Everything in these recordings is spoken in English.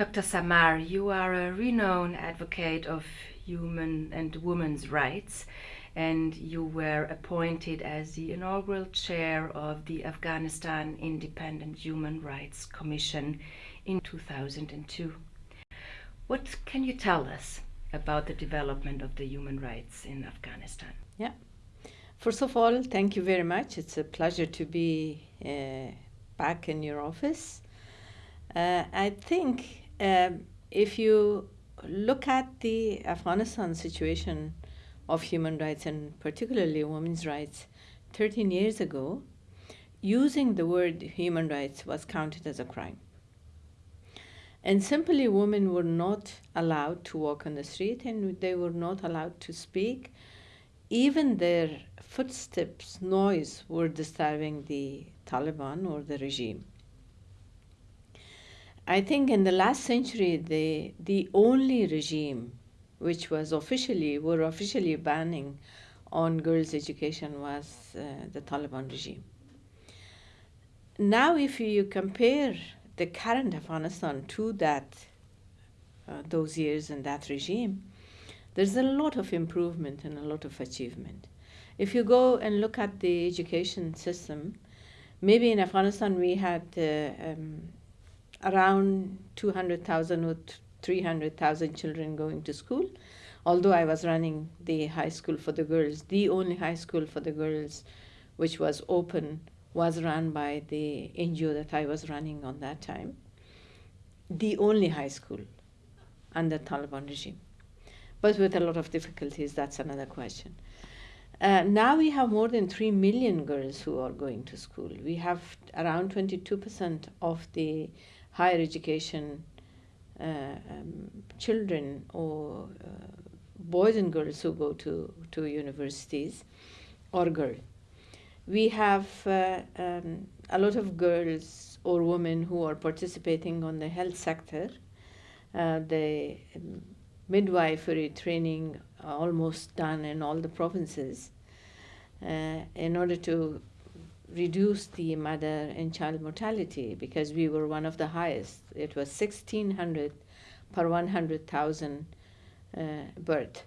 Dr. Samar, you are a renowned advocate of human and women's rights, and you were appointed as the inaugural chair of the Afghanistan Independent Human Rights Commission in 2002. What can you tell us about the development of the human rights in Afghanistan? Yeah. First of all, thank you very much. It's a pleasure to be uh, back in your office. Uh, I think um, if you look at the Afghanistan situation of human rights and particularly women's rights 13 years ago, using the word human rights was counted as a crime. And simply, women were not allowed to walk on the street and they were not allowed to speak. Even their footsteps, noise were disturbing the Taliban or the regime. I think in the last century, the, the only regime which was officially, were officially banning on girls' education was uh, the Taliban regime. Now, if you compare the current Afghanistan to that, uh, those years and that regime, there's a lot of improvement and a lot of achievement. If you go and look at the education system, maybe in Afghanistan we had uh, um, around 200,000 or 300,000 children going to school. Although I was running the high school for the girls, the only high school for the girls which was open was run by the NGO that I was running on that time. The only high school under Taliban regime. But with a lot of difficulties, that's another question. Uh, now we have more than 3 million girls who are going to school. We have around 22% of the higher education uh, um, children or uh, boys and girls who go to, to universities or girls. We have uh, um, a lot of girls or women who are participating on the health sector. Uh, the um, midwifery training almost done in all the provinces uh, in order to reduce the mother and child mortality because we were one of the highest. It was 1600 per 100,000 uh, birth.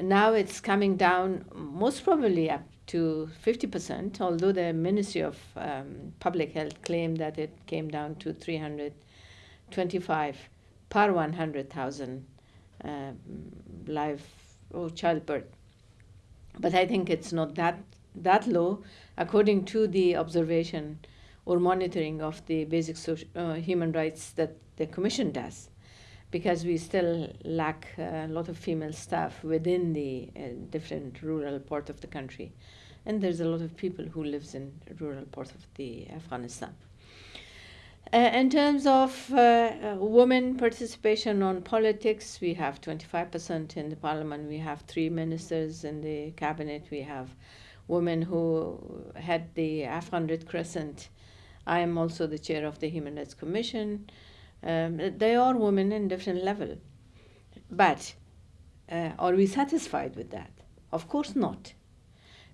Now it's coming down most probably up to 50%, although the Ministry of um, Public Health claimed that it came down to 325 per 100,000 uh, live or childbirth. But I think it's not that that low, according to the observation or monitoring of the basic social, uh, human rights that the Commission does, because we still lack a lot of female staff within the uh, different rural part of the country, and there's a lot of people who lives in rural part of the Afghanistan. Uh, in terms of uh, uh, women participation on politics, we have 25% in the parliament. We have three ministers in the cabinet. We have women who had the Afghan Red Crescent. I am also the chair of the Human Rights Commission. Um, they are women in different level. But uh, are we satisfied with that? Of course not.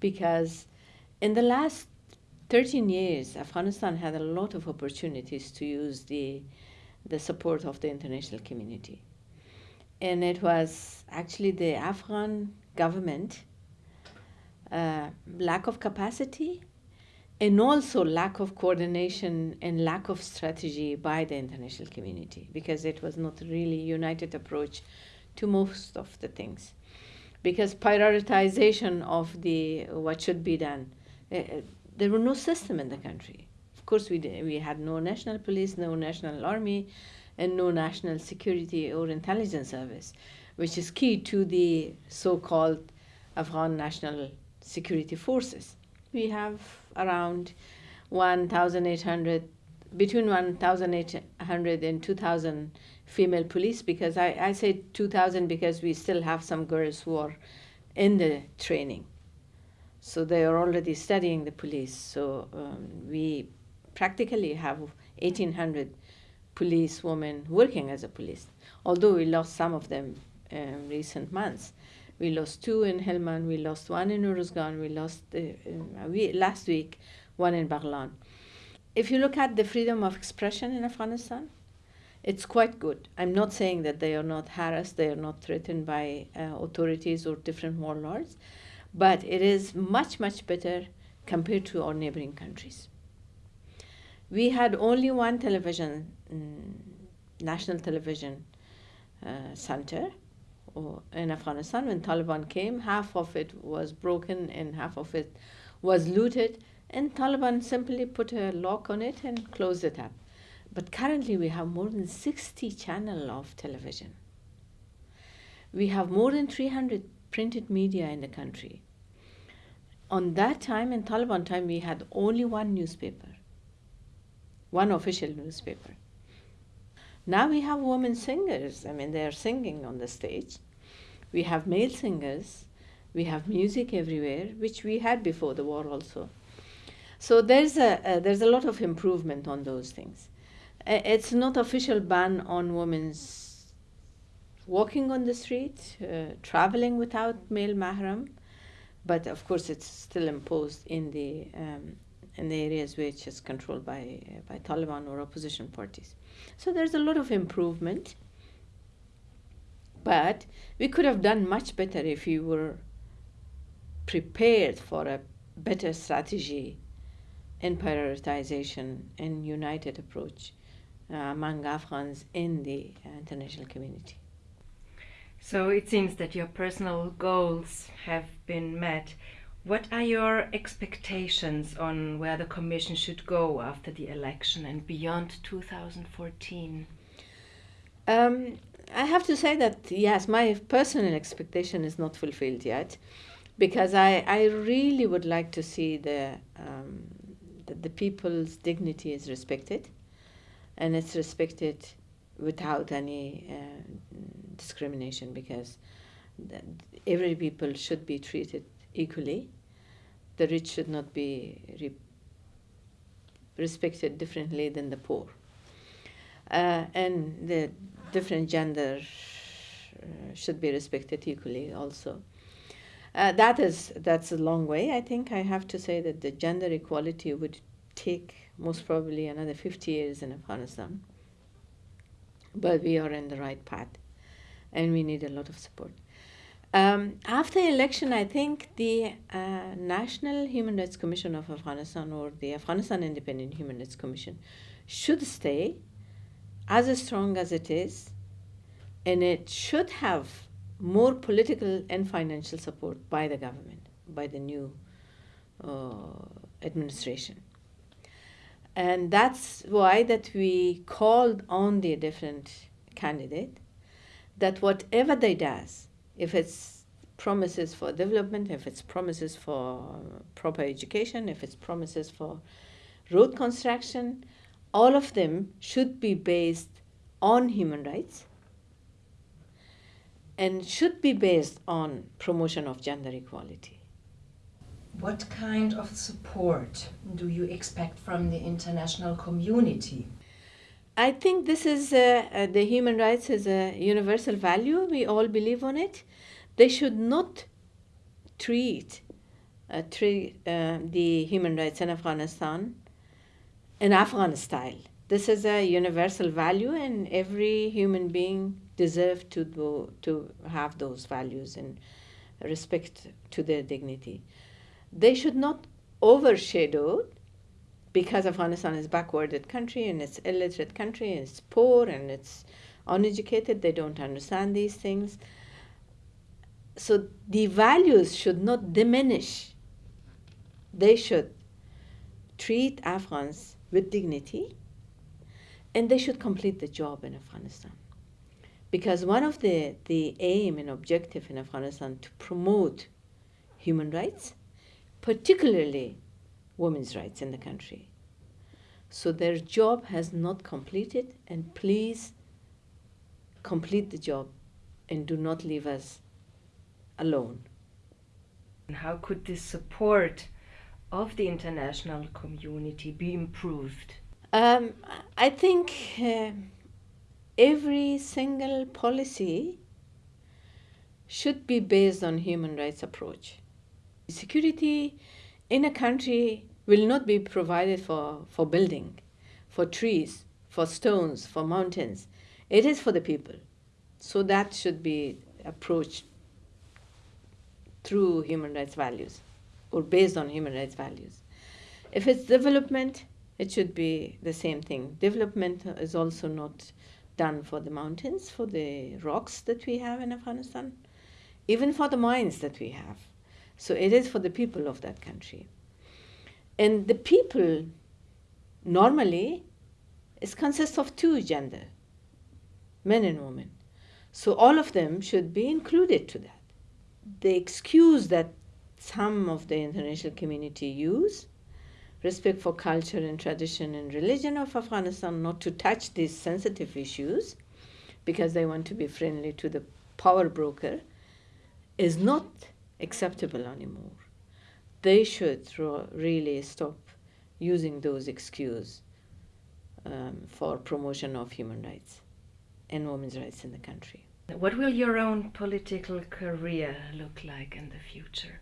Because in the last 13 years, Afghanistan had a lot of opportunities to use the, the support of the international community. And it was actually the Afghan government uh, lack of capacity and also lack of coordination and lack of strategy by the international community because it was not really united approach to most of the things. Because prioritization of the what should be done uh, there were no system in the country. Of course we we had no national police no national army and no national security or intelligence service which is key to the so-called afghan national security forces. We have around 1,800, between 1,800 and 2,000 female police because I, I say 2,000 because we still have some girls who are in the training. So they are already studying the police. So um, we practically have 1,800 police women working as a police, although we lost some of them in recent months. We lost two in Helmand. We lost one in Uruzgan. We lost uh, uh, we, last week one in Baghlan. If you look at the freedom of expression in Afghanistan, it's quite good. I'm not saying that they are not harassed, they are not threatened by uh, authorities or different warlords, but it is much, much better compared to our neighboring countries. We had only one television, mm, national television uh, center in Afghanistan. When Taliban came, half of it was broken and half of it was looted, and Taliban simply put a lock on it and closed it up. But currently, we have more than 60 channels of television. We have more than 300 printed media in the country. On that time, in Taliban time, we had only one newspaper, one official newspaper. Now we have women singers. I mean, they are singing on the stage. We have male singers. We have music everywhere, which we had before the war also. So there's a, there's a lot of improvement on those things it's not official ban on women's walking on the street, uh, traveling without male mahram, but of course it's still imposed in the um, in the areas which is controlled by uh, by Taliban or opposition parties. So there's a lot of improvement, but we could have done much better if we were prepared for a better strategy and prioritization and united approach uh, among Afghans in the uh, international community. So it seems that your personal goals have been met. What are your expectations on where the Commission should go after the election and beyond 2014? Um, I have to say that, yes, my personal expectation is not fulfilled yet because I, I really would like to see the, um, that the people's dignity is respected and it's respected without any uh, discrimination because every people should be treated equally. The rich should not be re respected differently than the poor. Uh, and the different gender uh, should be respected equally also. Uh, that is that's a long way. I think I have to say that the gender equality would take most probably another 50 years in Afghanistan. But we are in the right path and we need a lot of support. Um, after election, I think the uh, National Human Rights Commission of Afghanistan or the Afghanistan Independent Human Rights Commission should stay as strong as it is, and it should have more political and financial support by the government, by the new uh, administration. And that's why that we called on the different candidate that whatever they does if it's promises for development if it's promises for proper education if it's promises for road construction all of them should be based on human rights and should be based on promotion of gender equality what kind of support do you expect from the international community? I think this is uh, the human rights is a universal value. We all believe on it. They should not treat uh, treat uh, the human rights in Afghanistan in Afghan style. This is a universal value, and every human being deserves to to have those values and respect to their dignity they should not overshadow because Afghanistan is a backwarded country and it's illiterate country and it's poor and it's uneducated, they don't understand these things. So the values should not diminish. They should treat Afghans with dignity and they should complete the job in Afghanistan. Because one of the, the aim and objective in Afghanistan to promote human rights particularly women's rights in the country. So their job has not completed, and please complete the job and do not leave us alone. And how could this support of the international community be improved? Um, I think uh, every single policy should be based on human rights approach. Security in a country will not be provided for, for building, for trees, for stones, for mountains. It is for the people. So that should be approached through human rights values or based on human rights values. If it's development, it should be the same thing. Development is also not done for the mountains, for the rocks that we have in Afghanistan, even for the mines that we have. So it is for the people of that country. And the people normally it consists of two gender, men and women. So all of them should be included to that. The excuse that some of the international community use respect for culture and tradition and religion of Afghanistan, not to touch these sensitive issues because they want to be friendly to the power broker, is not acceptable anymore. They should really stop using those excuses um, for promotion of human rights and women's rights in the country. What will your own political career look like in the future?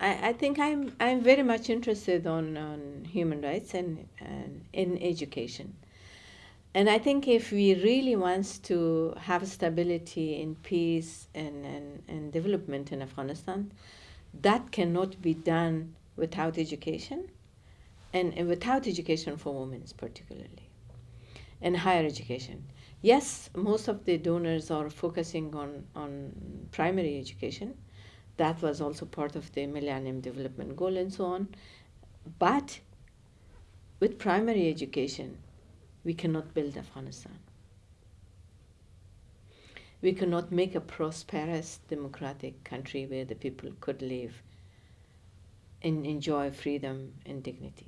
I, I think I'm I'm very much interested on, on human rights and, and in education. And I think if we really want to have stability and peace and, and, and development in Afghanistan, that cannot be done without education and, and without education for women particularly and higher education. Yes, most of the donors are focusing on, on primary education, that was also part of the Millennium Development Goal and so on. But with primary education, we cannot build Afghanistan. We cannot make a prosperous democratic country where the people could live and enjoy freedom and dignity.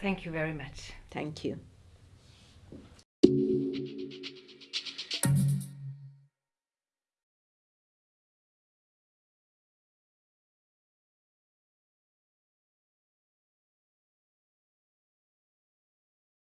Thank you very much. Thank you.